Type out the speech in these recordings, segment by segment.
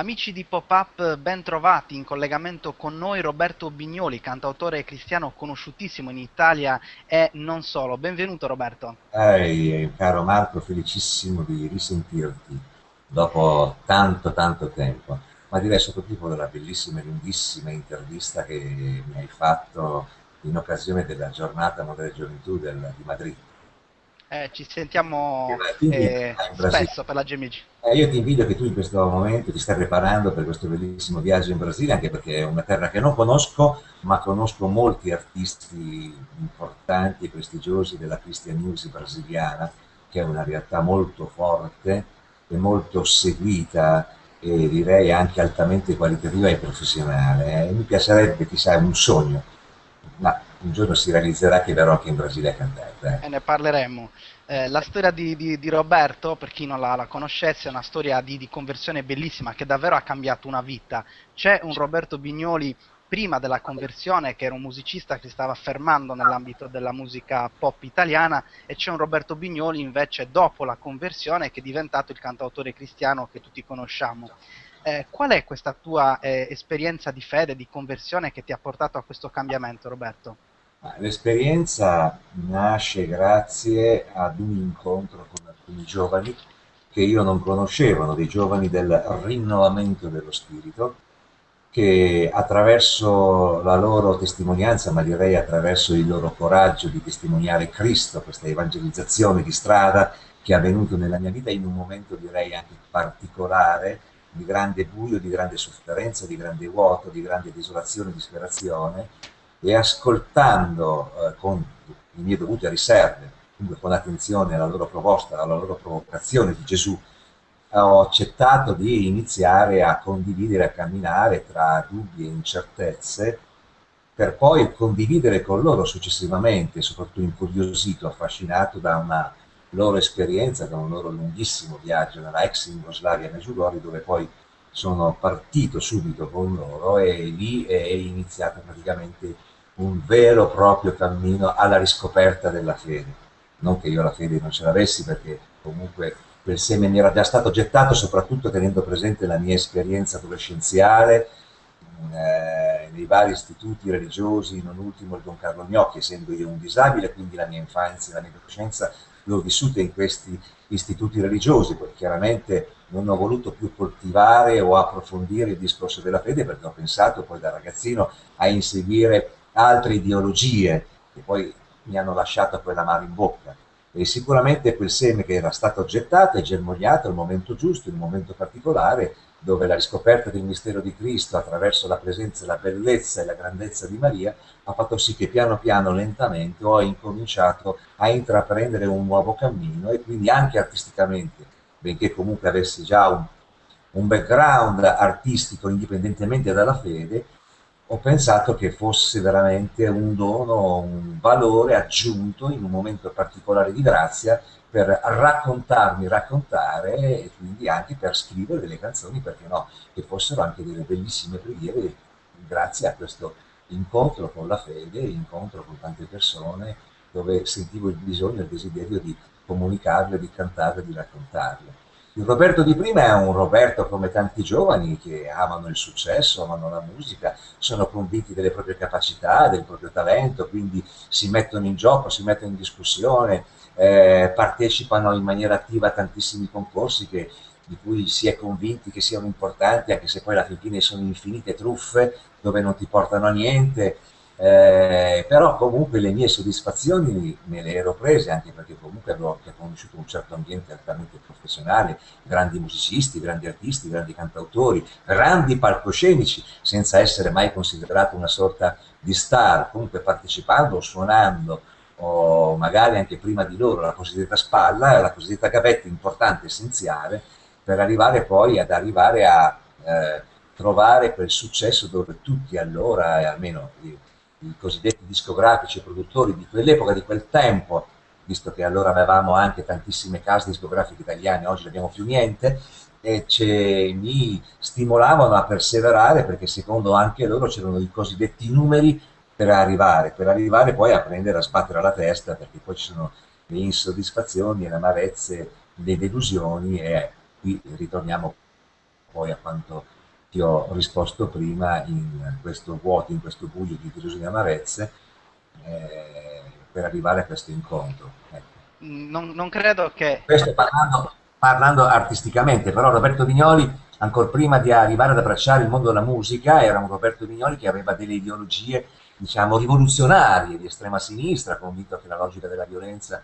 Amici di Pop-Up, ben trovati in collegamento con noi Roberto Bignoli, cantautore cristiano conosciutissimo in Italia e non solo. Benvenuto Roberto. Ehi, caro Marco, felicissimo di risentirti dopo tanto tanto tempo, ma direi soprattutto della bellissima e lunghissima intervista che mi hai fatto in occasione della giornata Mondiale Gioventù del, di Madrid. Eh, ci sentiamo eh, spesso per la GMG. Eh, io ti invito che tu in questo momento ti stai preparando per questo bellissimo viaggio in Brasile, anche perché è una terra che non conosco, ma conosco molti artisti importanti e prestigiosi della Christian Music brasiliana, che è una realtà molto forte e molto seguita e direi anche altamente qualitativa e professionale. Eh, mi piacerebbe, chissà, un sogno, ma un giorno si realizzerà che verrò anche in Brasile a cantare. Eh. E ne parleremo. Eh, la storia di, di, di, Roberto, per chi non la, la conoscesse, è una storia di, di, conversione bellissima che davvero ha cambiato una vita. C'è un Roberto Bignoli prima della conversione che era un musicista che si stava affermando nell'ambito della musica pop italiana e c'è un Roberto Bignoli invece dopo la conversione che è diventato il cantautore cristiano che tutti conosciamo. Eh, qual è questa tua eh, esperienza di fede, di conversione che ti ha portato a questo cambiamento, Roberto? L'esperienza nasce grazie ad un incontro con alcuni giovani che io non conoscevo, dei giovani del rinnovamento dello spirito, che attraverso la loro testimonianza, ma direi attraverso il loro coraggio di testimoniare Cristo, questa evangelizzazione di strada che è avvenuto nella mia vita in un momento direi anche particolare, di grande buio, di grande sofferenza, di grande vuoto, di grande desolazione, disperazione, e ascoltando eh, con le mie dovute riserve, comunque con attenzione alla loro proposta, alla loro provocazione di Gesù, ho accettato di iniziare a condividere, a camminare tra dubbi e incertezze, per poi condividere con loro successivamente, soprattutto incuriosito, affascinato da una loro esperienza, da un loro lunghissimo viaggio nella ex Jugoslavia Meggiugorje, dove poi sono partito subito con loro e lì è iniziato praticamente un vero e proprio cammino alla riscoperta della fede. Non che io la fede non ce l'avessi perché comunque quel seme mi era già stato gettato, soprattutto tenendo presente la mia esperienza adolescenziale eh, nei vari istituti religiosi, non ultimo il Don Carlo Gnocchi, essendo io un disabile, quindi la mia infanzia, la mia adolescenza l'ho vissuta in questi istituti religiosi, poi chiaramente non ho voluto più coltivare o approfondire il discorso della fede perché ho pensato poi da ragazzino a inseguire altre ideologie che poi mi hanno lasciato quella mano in bocca. E sicuramente quel seme che era stato gettato e germogliato al momento giusto, in un momento particolare, dove la riscoperta del mistero di Cristo attraverso la presenza, la bellezza e la grandezza di Maria ha fatto sì che piano piano, lentamente, ho incominciato a intraprendere un nuovo cammino e quindi anche artisticamente, benché comunque avessi già un, un background artistico indipendentemente dalla fede, ho pensato che fosse veramente un dono, un valore aggiunto in un momento particolare di grazia per raccontarmi, raccontare e quindi anche per scrivere delle canzoni, perché no, che fossero anche delle bellissime preghiere grazie a questo incontro con la fede, incontro con tante persone dove sentivo il bisogno e il desiderio di comunicarle, di cantarle, di raccontarle. Il Roberto di prima è un Roberto come tanti giovani che amano il successo, amano la musica, sono convinti delle proprie capacità, del proprio talento, quindi si mettono in gioco, si mettono in discussione, eh, partecipano in maniera attiva a tantissimi concorsi che, di cui si è convinti che siano importanti, anche se poi alla fine sono infinite truffe dove non ti portano a niente, eh, però comunque le mie soddisfazioni me le ero prese anche perché comunque avevo anche conosciuto un certo ambiente altamente professionale, grandi musicisti, grandi artisti, grandi cantautori, grandi palcoscenici, senza essere mai considerato una sorta di star, comunque partecipando, suonando, o magari anche prima di loro, la cosiddetta spalla, la cosiddetta gavetta importante, essenziale, per arrivare poi ad arrivare a eh, trovare quel successo dove tutti allora, almeno io, i cosiddetti discografici e produttori di quell'epoca, di quel tempo, visto che allora avevamo anche tantissime case discografiche italiane, oggi non abbiamo più niente, e mi stimolavano a perseverare perché secondo anche loro c'erano i cosiddetti numeri per arrivare, per arrivare poi a prendere, a sbattere la testa, perché poi ci sono le insoddisfazioni, le amarezze, le delusioni e qui ritorniamo poi a quanto ti ho risposto prima in questo vuoto, in questo buio di delusioni e amarezze, eh, per arrivare a questo incontro. Ecco. Non, non, credo che... Questo parlando, parlando artisticamente, però Roberto Vignoli, ancora prima di arrivare ad abbracciare il mondo della musica, era un Roberto Vignoli che aveva delle ideologie, diciamo, rivoluzionarie di estrema sinistra, convinto che la logica della violenza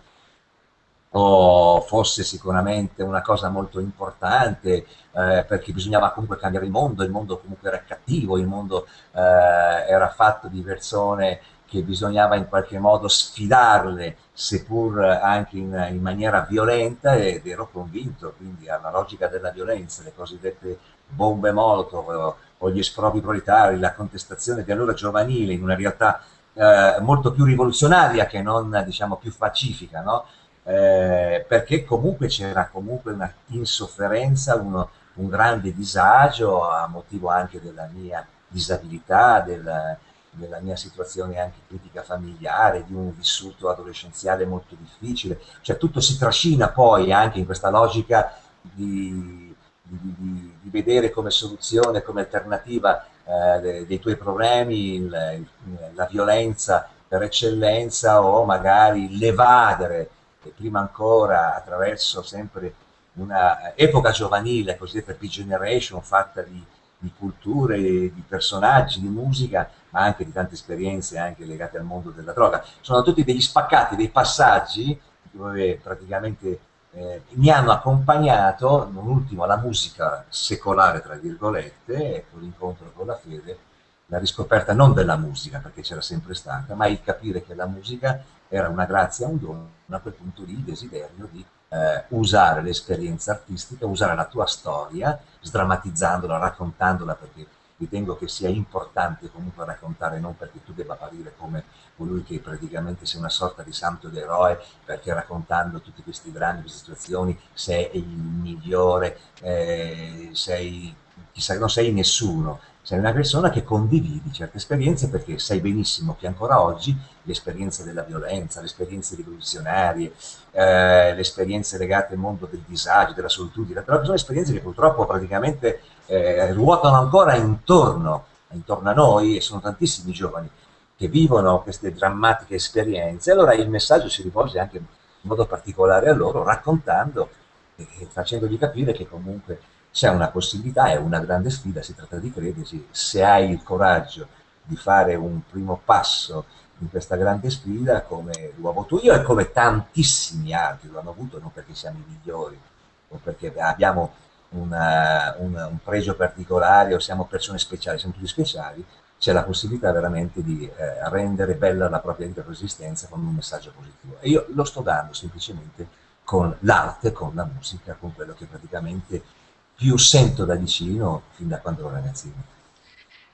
o fosse sicuramente una cosa molto importante eh, perché bisognava comunque cambiare il mondo, il mondo comunque era cattivo, il mondo eh, era fatto di persone che bisognava in qualche modo sfidarle, seppur anche in, in maniera violenta, ed ero convinto quindi alla logica della violenza, le cosiddette bombe molotov o, o gli espropri proletari, la contestazione di allora giovanile in una realtà eh, molto più rivoluzionaria che non diciamo più pacifica, no? Eh, perché comunque c'era comunque una insofferenza, uno, un grande disagio a motivo anche della mia disabilità, del, della mia situazione anche critica familiare, di un vissuto adolescenziale molto difficile, cioè tutto si trascina poi anche in questa logica di, di, di, di vedere come soluzione, come alternativa eh, dei, tuoi problemi il, il, la violenza per eccellenza o magari l'evadere e prima ancora attraverso sempre una epoca giovanile, cosiddetta P-Generation, fatta di, di, culture, di personaggi, di musica, ma anche di tante esperienze anche legate al mondo della droga. Sono tutti degli spaccati, dei passaggi dove praticamente eh, mi hanno accompagnato, non ultimo, la musica secolare, tra virgolette, con l'incontro con la fede, la riscoperta non della musica, perché c'era sempre stata, ma il capire che la musica era una grazia, un dono, a quel punto lì il desiderio di eh, usare l'esperienza artistica, usare la tua storia, sdrammatizzandola, raccontandola, perché ritengo che sia importante comunque raccontare, non perché tu debba apparire come colui che praticamente sei una sorta di santo d'eroe, perché raccontando tutti questi drammi, queste situazioni, sei il migliore, eh, sei, chissà, non sei nessuno, sei una persona che condividi certe esperienze perché sai benissimo che ancora oggi l'esperienza della violenza, le esperienze rivoluzionarie, eh, le esperienze legate al mondo del disagio, della solitudine, però sono esperienze che purtroppo praticamente eh, ruotano ancora intorno, intorno a noi e sono tantissimi giovani che vivono queste drammatiche esperienze, allora il messaggio si rivolge anche in modo particolare a loro, raccontando e facendogli capire che comunque c'è una possibilità, è una grande sfida, si tratta di crederci, se hai il coraggio di fare un primo passo in questa grande sfida come l'ho avuto io e come tantissimi altri lo hanno avuto, non perché siamo i migliori o perché abbiamo una, una, un pregio particolare o siamo persone speciali, siamo tutti speciali, c'è la possibilità veramente di eh, rendere bella la propria vita esistenza con un messaggio positivo. E io lo sto dando semplicemente con l'arte, con la musica, con quello che praticamente più sento da vicino fin da quando ero ragazzino.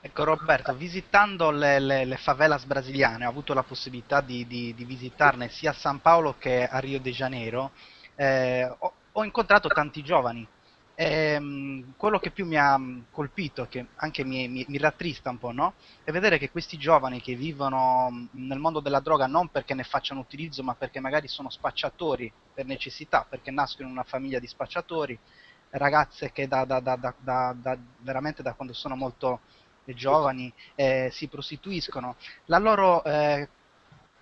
Ecco Roberto, visitando le, le, le favelas brasiliane, ho avuto la possibilità di, di, di, visitarne sia a San Paolo che a Rio de Janeiro, eh, ho, ho, incontrato tanti giovani. E, um, quello che più mi ha colpito, che anche mi, mi, mi, rattrista un po', no? è vedere che questi giovani che vivono nel mondo della droga non perché ne facciano utilizzo, ma perché magari sono spacciatori per necessità, perché nascono in una famiglia di spacciatori, ragazze che da, da, da, veramente da quando sono molto giovani eh, si prostituiscono, la loro eh,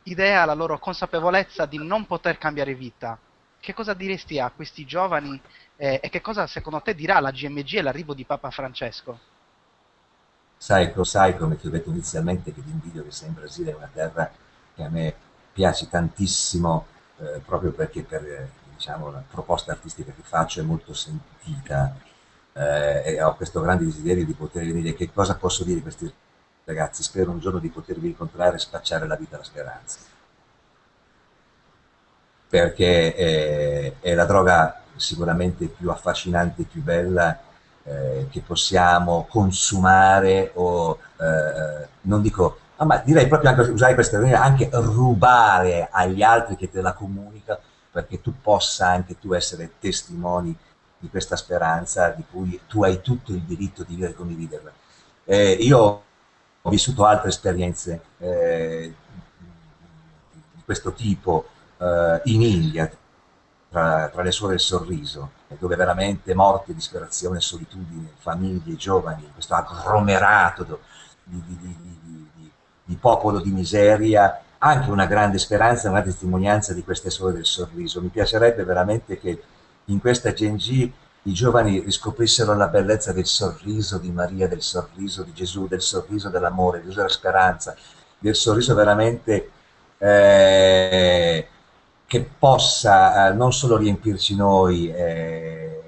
idea, la loro consapevolezza di non poter cambiare vita. Che cosa diresti a questi giovani eh, e che cosa secondo te dirà la GMG e l'arrivo di Papa Francesco? Sai, sai come ti ho detto inizialmente che ti che sei in Brasile, è una terra che a me piace tantissimo eh, proprio perché per diciamo, la proposta artistica che faccio è molto sentita eh, e ho questo grande desiderio di poter venire. Che cosa posso dire a questi ragazzi? Spero un giorno di potervi incontrare e spacciare la vita alla speranza. Perché è, è la droga sicuramente più affascinante più bella eh, che possiamo consumare o eh, non dico ah, ma direi proprio anche usare questa anche rubare agli altri che te la comunicano perché tu possa anche tu essere testimoni di questa speranza di cui tu hai tutto il diritto di vivere e condividerla. Eh, io ho vissuto altre esperienze eh, di questo tipo eh, in India, tra, tra, le suore del sorriso, dove veramente morte, disperazione, solitudine, famiglie, giovani, questo agglomerato di, di, di, di, popolo di miseria, anche una grande speranza, una testimonianza di queste suore del sorriso. Mi piacerebbe veramente che in questa Genji i giovani riscoprissero la bellezza del sorriso di Maria, del sorriso di Gesù, del sorriso dell'amore, del sorriso della speranza, del sorriso veramente eh, che possa eh, non solo riempirci noi, eh,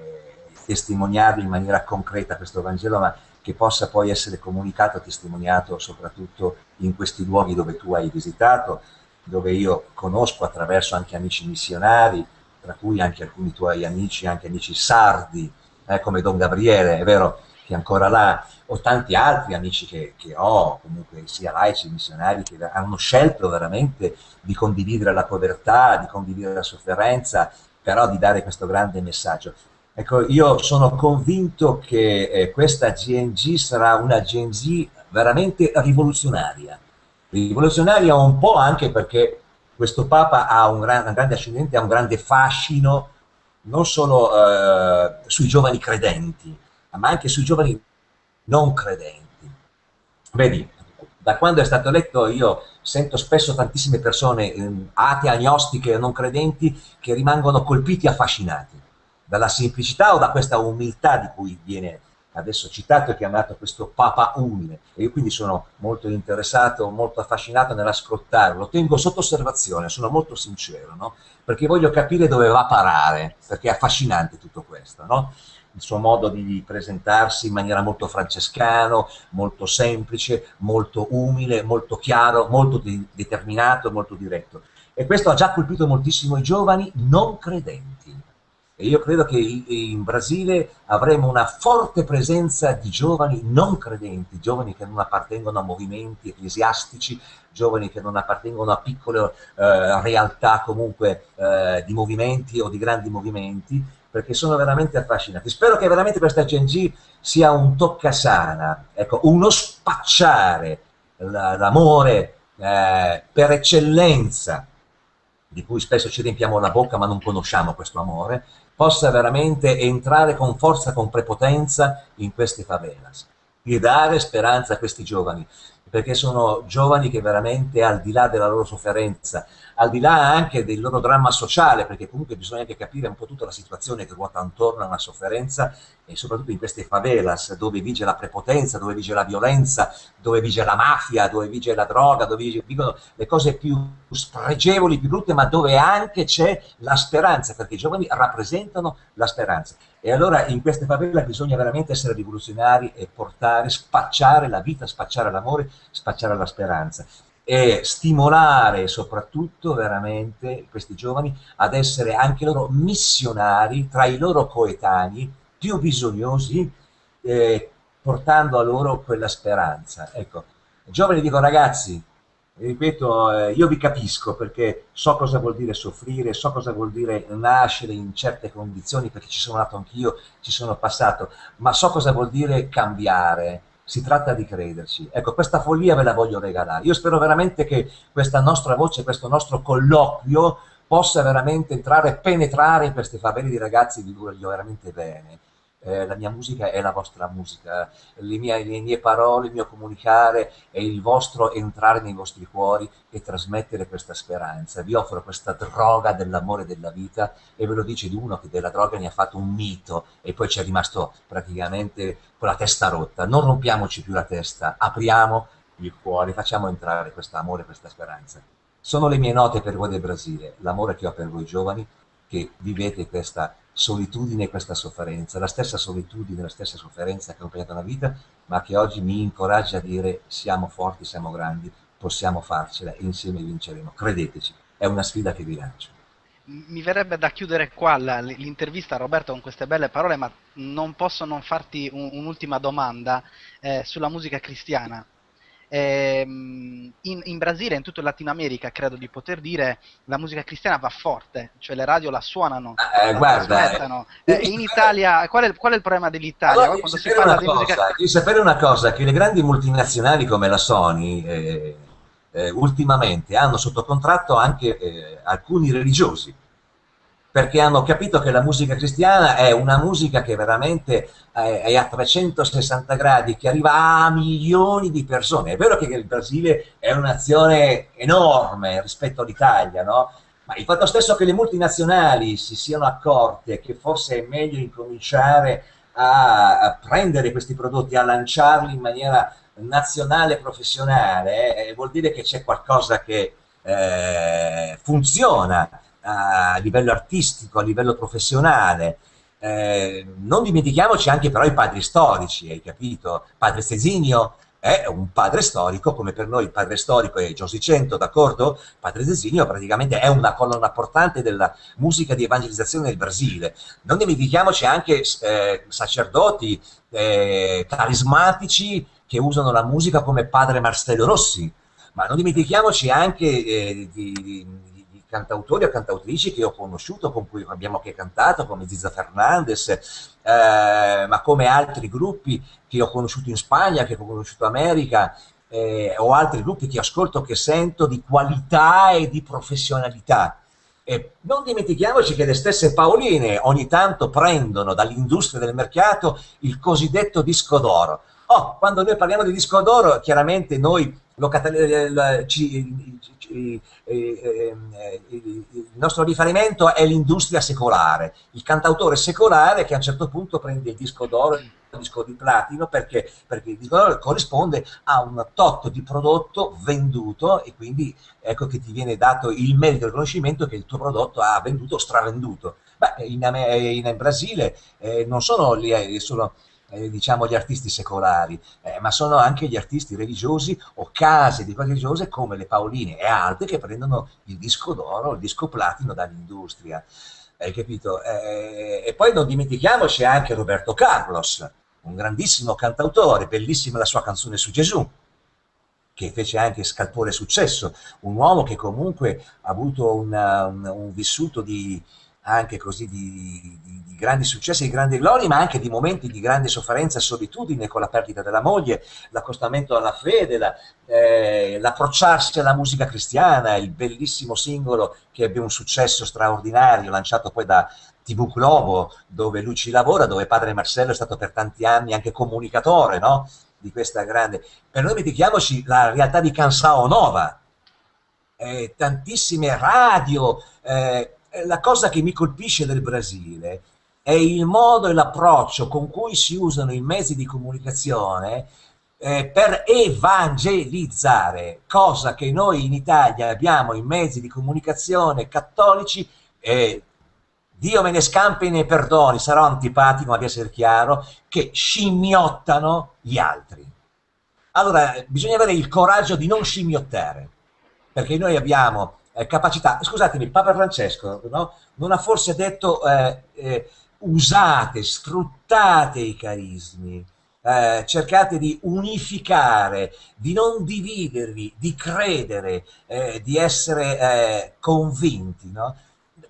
testimoniarlo in maniera concreta questo Vangelo, ma che possa poi essere comunicato, testimoniato soprattutto in questi luoghi dove tu hai visitato, dove io conosco attraverso anche amici missionari, tra cui anche alcuni tuoi amici, anche amici sardi, eh, come Don Gabriele, è vero che è ancora là, o tanti altri amici che, che ho, comunque sia laici, missionari, che hanno scelto veramente di condividere la povertà, di condividere la sofferenza, però di dare questo grande messaggio. Ecco, io sono convinto che eh, questa GNG sarà una GNG veramente rivoluzionaria. Rivoluzionaria un po' anche perché questo Papa ha un, gran, un grande ascendente, ha un grande fascino non solo eh, sui giovani credenti, ma anche sui giovani non credenti. Vedi, da quando è stato eletto io sento spesso tantissime persone eh, atee, agnostiche, non credenti, che rimangono colpiti e affascinati dalla semplicità o da questa umiltà di cui viene adesso citato e chiamato questo Papa umile. E io quindi sono molto interessato, molto affascinato nell'ascoltarlo. Lo tengo sotto osservazione, sono molto sincero, no? perché voglio capire dove va a parare, perché è affascinante tutto questo. No? il suo modo di presentarsi in maniera molto francescano, molto semplice, molto umile, molto chiaro, molto de determinato, molto diretto. E questo ha già colpito moltissimo i giovani non credenti. E io credo che in Brasile avremo una forte presenza di giovani non credenti, giovani che non appartengono a movimenti ecclesiastici, giovani che non appartengono a piccole eh, realtà comunque eh, di movimenti o di grandi movimenti, perché sono veramente affascinati. Spero che veramente questa CNG sia un toccasana, ecco, uno spacciare l'amore eh, per eccellenza, di cui spesso ci riempiamo la bocca ma non conosciamo questo amore, possa veramente entrare con forza, con prepotenza in queste favelas. E dare speranza a questi giovani, perché sono giovani che veramente al di là della loro sofferenza, al di là anche del loro dramma sociale, perché comunque bisogna anche capire un po' tutta la situazione che ruota intorno a una sofferenza e soprattutto in queste favelas dove vige la prepotenza, dove vige la violenza, dove vige la mafia, dove vige la droga, dove vigono le cose più spregevoli, più brutte, ma dove anche c'è la speranza, perché i giovani rappresentano la speranza. E allora in queste favela bisogna veramente essere rivoluzionari e portare, spacciare la vita, spacciare l'amore, spacciare la speranza e stimolare soprattutto veramente questi giovani ad essere anche loro missionari tra i loro coetanei più bisognosi, eh, portando a loro quella speranza. Ecco, giovani dico ragazzi, ripeto, eh, io vi capisco perché so cosa vuol dire soffrire, so cosa vuol dire nascere in certe condizioni, perché ci sono nato anch'io, ci sono passato, ma so cosa vuol dire cambiare, si tratta di crederci. Ecco, questa follia ve la voglio regalare. Io spero veramente che questa nostra voce, questo nostro colloquio possa veramente entrare e penetrare in queste faveli di ragazzi cui voglio veramente bene eh, la mia musica è la vostra musica, le mie, le mie, parole, il mio comunicare è il vostro entrare nei vostri cuori e trasmettere questa speranza. Vi offro questa droga dell'amore della vita e ve lo dice di uno che della droga ne ha fatto un mito e poi ci è rimasto praticamente con la testa rotta. Non rompiamoci più la testa, apriamo il cuore, facciamo entrare questo amore, questa speranza. Sono le mie note per voi del Brasile, l'amore che ho per voi giovani che vivete questa solitudine e questa sofferenza, la stessa solitudine, la stessa sofferenza che ha accompagnato la vita, ma che oggi mi incoraggia a dire siamo forti, siamo grandi, possiamo farcela insieme vinceremo. Credeteci, è una sfida che vi lancio. Mi verrebbe da chiudere qua l'intervista Roberto con queste belle parole, ma non posso non farti un'ultima domanda eh, sulla musica cristiana. Ehm, in, in, Brasile, in tutta Latino America, credo di poter dire, la musica cristiana va forte, cioè le radio la suonano, eh, la guarda, eh, in Italia, qual è, qual è il problema dell'Italia? Allora, quando si parla di cosa, musica... Devi sapere una cosa, che le grandi multinazionali come la Sony eh, eh ultimamente hanno sotto contratto anche eh, alcuni religiosi perché hanno capito che la musica cristiana è una musica che veramente è a 360 gradi, che arriva a milioni di persone. È vero che il Brasile è una nazione enorme rispetto all'Italia, no? Ma il fatto stesso che le multinazionali si siano accorte che forse è meglio incominciare a, prendere questi prodotti, a lanciarli in maniera nazionale professionale, eh, vuol dire che c'è qualcosa che eh, funziona a livello artistico, a livello professionale. Eh, non dimentichiamoci anche però i padri storici, hai capito? Padre Cesinio è un padre storico, come per noi il padre storico è Giosicento, d'accordo? Padre Cesinio praticamente è una colonna portante della musica di evangelizzazione del Brasile. Non dimentichiamoci anche eh, sacerdoti eh, carismatici che usano la musica come padre Marcello Rossi, ma non dimentichiamoci anche eh, di, di, cantautori o cantautrici che ho conosciuto, con cui abbiamo anche cantato, come Ziza Fernandez, eh, ma come altri gruppi che ho conosciuto in Spagna, che ho conosciuto in America, eh, o altri gruppi che ascolto, che sento di qualità e di professionalità. E non dimentichiamoci che le stesse Paoline ogni tanto prendono dall'industria del mercato il cosiddetto disco d'oro. Oh, quando noi parliamo di disco d'oro, chiaramente noi il nostro riferimento è l'industria secolare, il cantautore secolare che a un certo punto prende il disco d'oro il disco di platino perché, perché il disco d'oro corrisponde a un tot di prodotto venduto e quindi ecco che ti viene dato il merito e il riconoscimento che il tuo prodotto ha venduto o stravenduto. Beh, in, in Brasile eh, non sono lì, sono eh, diciamo gli artisti secolari, eh, ma sono anche gli artisti religiosi o case di cose religiose come le Paoline e altri che prendono il disco d'oro, il disco platino dall'industria. Hai capito? Eh, e poi non dimentichiamoci anche Roberto Carlos, un grandissimo cantautore, bellissima la sua canzone su Gesù, che fece anche scalpore successo, un uomo che comunque ha avuto una, un, un vissuto di, anche così di, di, di, grandi successi, di grandi glorie, ma anche di momenti di grande sofferenza e solitudine con la perdita della moglie, l'accostamento alla fede, la, eh, l'approcciarsi alla musica cristiana, il bellissimo singolo che ebbe un successo straordinario, lanciato poi da TV Globo, dove lui ci lavora, dove padre Marcello è stato per tanti anni anche comunicatore, no? Di questa grande... Per noi dimentichiamoci la realtà di Cansao Nova, eh, tantissime radio, eh, la cosa che mi colpisce del Brasile è il modo e l'approccio con cui si usano i mezzi di comunicazione eh, per evangelizzare, cosa che noi in Italia abbiamo i mezzi di comunicazione cattolici, eh, Dio me ne scampi e ne perdoni, sarò antipatico ma di essere chiaro, che scimmiottano gli altri. Allora, bisogna avere il coraggio di non scimmiottare, perché noi abbiamo eh, capacità. Scusatemi, Papa Francesco no? non ha forse detto eh, eh, usate, sfruttate i carismi, eh, cercate di unificare, di non dividervi, di credere, eh, di essere convinti. No?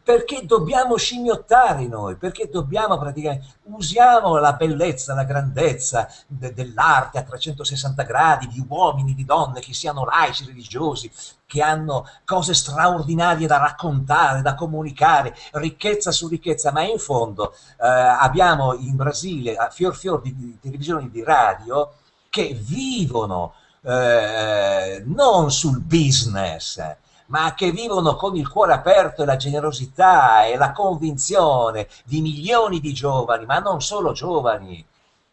Perché dobbiamo scimmiottare noi, perché dobbiamo praticamente, usiamo la bellezza, la grandezza de, dell'arte a 360 gradi, di uomini, di donne, che siano laici, religiosi, che hanno cose straordinarie da raccontare, da comunicare, ricchezza su ricchezza, ma in fondo eh, abbiamo in Brasile a fior fior di, di televisioni di radio che vivono eh, non sul business, ma che vivono con il cuore aperto e la generosità e la convinzione di milioni di giovani, ma non solo giovani,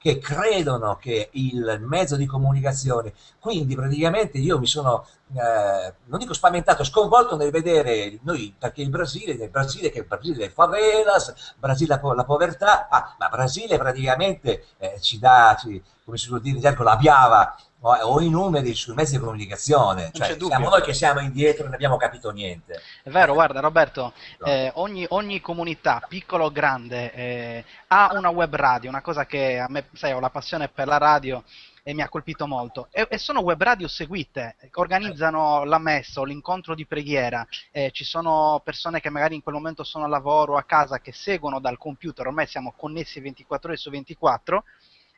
che credono che il mezzo di comunicazione, quindi praticamente io mi sono, eh, non dico spaventato, sconvolto nel vedere noi, perché il Brasile, il Brasile che è il Brasile delle favelas, Brasile la, la povertà, ah, ma Brasile praticamente eh, ci dà, ci, come si suol dire la biava o i numeri sui mezzi di comunicazione, cioè siamo noi che siamo indietro e non abbiamo capito niente. È vero, guarda Roberto, eh, ogni, ogni, comunità, piccola o grande, eh, ha una web radio, una cosa che a me, sai, ho la passione per la radio e mi ha colpito molto. E, e sono web radio seguite, organizzano la messa o l'incontro di preghiera, eh, ci sono persone che magari in quel momento sono a lavoro o a casa che seguono dal computer, ormai siamo connessi 24 ore su 24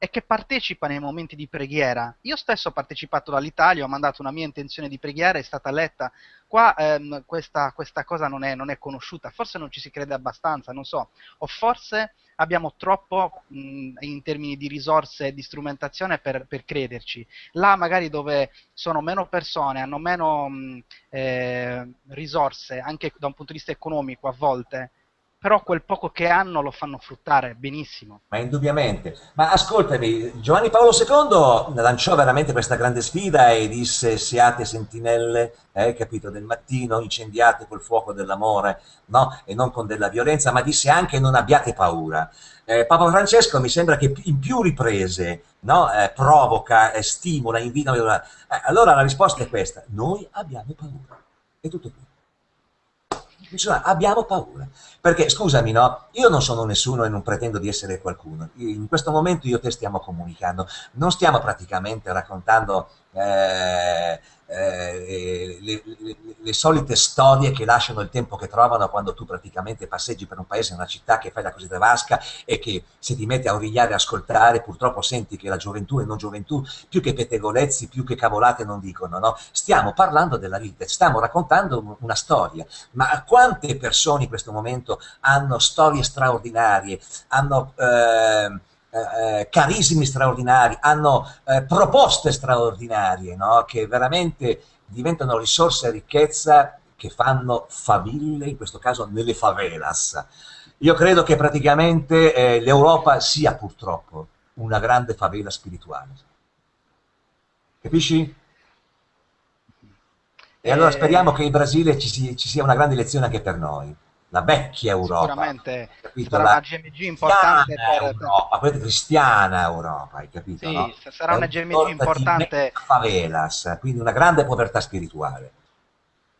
e che partecipa nei momenti di preghiera. Io stesso ho partecipato dall'Italia, ho mandato una mia intenzione di preghiera, è stata letta. Qua ehm, questa, questa, cosa non è, non è, conosciuta, forse non ci si crede abbastanza, non so, o forse abbiamo troppo mh, in termini di risorse e di strumentazione per, per, crederci. Là magari dove sono meno persone, hanno meno mh, eh, risorse, anche da un punto di vista economico a volte, però quel poco che hanno lo fanno fruttare benissimo. Ma indubbiamente. Ma ascoltami, Giovanni Paolo II lanciò veramente questa grande sfida e disse siate sentinelle, eh, capito, del mattino, incendiate col fuoco dell'amore, no? E non con della violenza, ma disse anche non abbiate paura. Eh, Papa Francesco mi sembra che in più riprese no? eh, provoca, stimola, invita. Eh, allora la risposta è questa, noi abbiamo paura. È tutto qui abbiamo paura. Perché, scusami, no? Io non sono nessuno e non pretendo di essere qualcuno. In questo momento io te stiamo comunicando. Non stiamo praticamente raccontando eh, eh, le, le, le, solite storie che lasciano il tempo che trovano quando tu praticamente passeggi per un paese, una città che fai la così vasca e che se ti metti a origliare e ascoltare purtroppo senti che la gioventù e non gioventù più che pettegolezzi, più che cavolate non dicono, no? Stiamo parlando della vita, stiamo raccontando una storia, ma quante persone in questo momento hanno storie straordinarie, hanno... Eh, eh, eh, carismi straordinari, hanno eh, proposte straordinarie, no? che veramente diventano risorse e ricchezza che fanno faville, in questo caso nelle favelas. Io credo che praticamente eh, l'Europa sia purtroppo una grande favela spirituale. Capisci? E allora eh, speriamo che in Brasile ci, si, ci sia una grande lezione anche per noi la vecchia Europa. Sicuramente capito? sarà la una GMG importante per... Europa, quella cristiana Europa, hai capito? Sì, no? sarà una GMG importante. Favelas, quindi una grande povertà spirituale.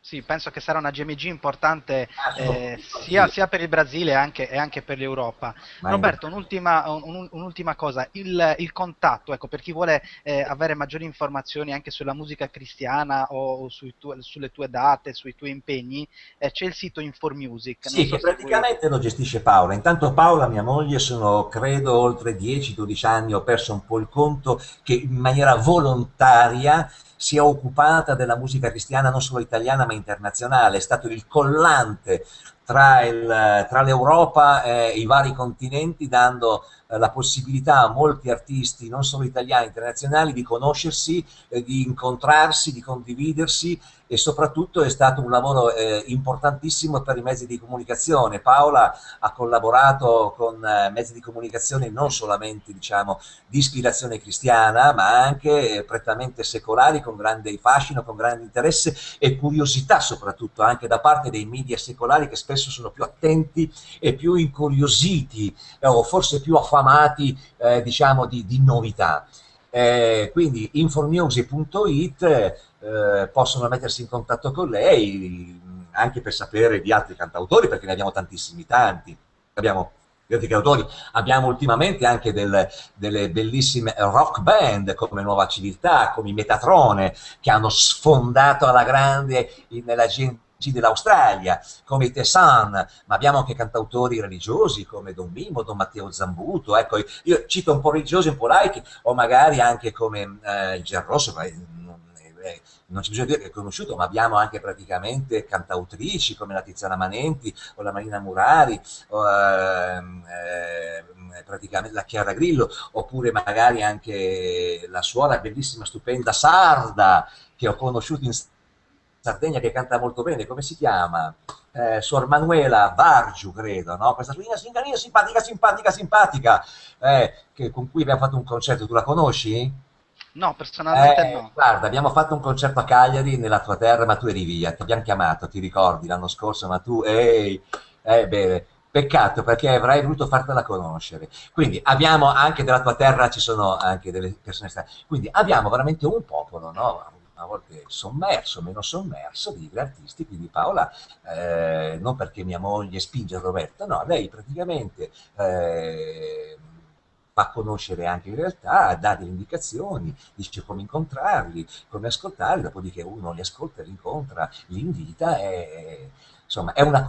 Sì, penso che sarà una GMG importante eh, sia, sia, per il Brasile anche, e anche per l'Europa. Roberto, un'ultima, un, un'ultima, cosa, il, il, contatto, ecco, per chi vuole eh, avere maggiori informazioni anche sulla musica cristiana o tu, sulle tue date, sui tuoi impegni, eh, c'è il sito InforMusic. Sì, so che praticamente lo gestisce Paola. Intanto Paola, mia moglie, sono credo oltre 10-12 anni, ho perso un po' il conto, che in maniera volontaria si è occupata della musica cristiana non solo italiana ma internazionale, è stato il collante tra, l'Europa e i vari continenti dando eh, la possibilità a molti artisti, non solo italiani, internazionali, di conoscersi, eh, di incontrarsi, di condividersi e soprattutto è stato un lavoro eh, importantissimo per i mezzi di comunicazione. Paola ha collaborato con mezzi di comunicazione non solamente diciamo, di ispirazione cristiana, ma anche prettamente secolari, con grande fascino, con grande interesse e curiosità soprattutto anche da parte dei media secolari che spesso sono più attenti e più incuriositi o forse più affamati amati eh, diciamo di, di novità. Eh, quindi informusic.it eh, possono mettersi in contatto con lei anche per sapere di altri cantautori perché ne abbiamo tantissimi tanti abbiamo abbiamo ultimamente anche del, delle bellissime rock band come Nuova Civiltà come Metatrone che hanno sfondato alla grande nella gente dell'Australia, come i Tessan, ma abbiamo anche cantautori religiosi come Don Mimo, Don Matteo Zambuto, ecco, io cito un po' religiosi, un po' laici, o magari anche come eh, il Gerrosso, ma non, eh, non c'è bisogno di dire che è conosciuto, ma abbiamo anche praticamente cantautrici come la Tiziana Manenti o la Marina Murari, o, eh, praticamente la Chiara Grillo, oppure magari anche la suora bellissima, stupenda Sarda, che ho conosciuto in Sardegna che canta molto bene, come si chiama? Eh, Suor Manuela Vargiu, credo, no? Questa signorina simpatica, simpatica, simpatica, eh, che, con cui abbiamo fatto un concerto, tu la conosci? No, personalmente eh, no. Guarda, abbiamo fatto un concerto a Cagliari, nella tua terra, ma tu eri via, ti abbiamo chiamato, ti ricordi, l'anno scorso, ma tu, ehi, eh, bene, peccato perché avrei voluto fartela conoscere. Quindi abbiamo anche della tua terra, ci sono anche delle persone strane, quindi abbiamo veramente un popolo, no? Volte sommerso, meno sommerso di artisti, quindi Paola, eh, non perché mia moglie spinge Roberto, no, lei praticamente eh, fa conoscere anche in realtà, dà delle indicazioni, dice come incontrarli, come ascoltarli, dopodiché uno li ascolta, li incontra, li invita e insomma è una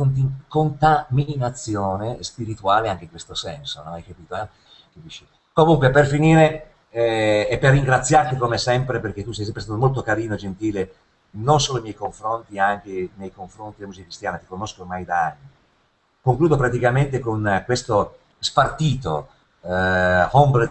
contaminazione spirituale anche in questo senso, no? Hai capito? Eh? Comunque, per finire, eh, e per ringraziarti come sempre, perché tu sei sempre stato molto carino e gentile, non solo nei miei confronti, anche nei confronti della musica cristiana, ti conosco ormai da anni. Concludo praticamente con questo spartito eh, Hombre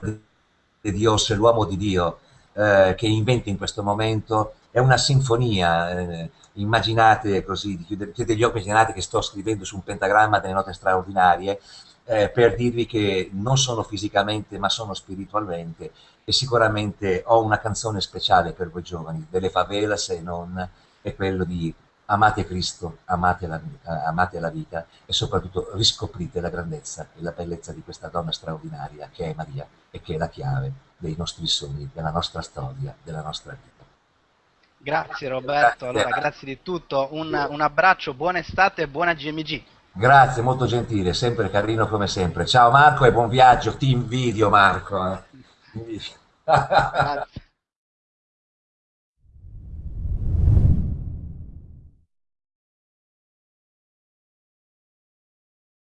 de Dios, l'uomo di Dio, eh, che inventa in questo momento, è una sinfonia, eh, immaginate così, chiudete gli occhi, immaginate che sto scrivendo su un pentagramma delle note straordinarie, eh, per dirvi che non sono fisicamente ma sono spiritualmente e sicuramente ho una canzone speciale per voi giovani, delle favelas e non, è quello di amate Cristo, amate la, amate la vita e soprattutto riscoprite la grandezza e la bellezza di questa donna straordinaria che è Maria e che è la chiave dei nostri sogni, della nostra storia, della nostra vita. Grazie Roberto, allora grazie di tutto, un, un abbraccio, buona estate e buona GMG. Grazie, molto gentile, sempre carino come sempre. Ciao Marco e buon viaggio, ti invidio Marco. Eh. Grazie.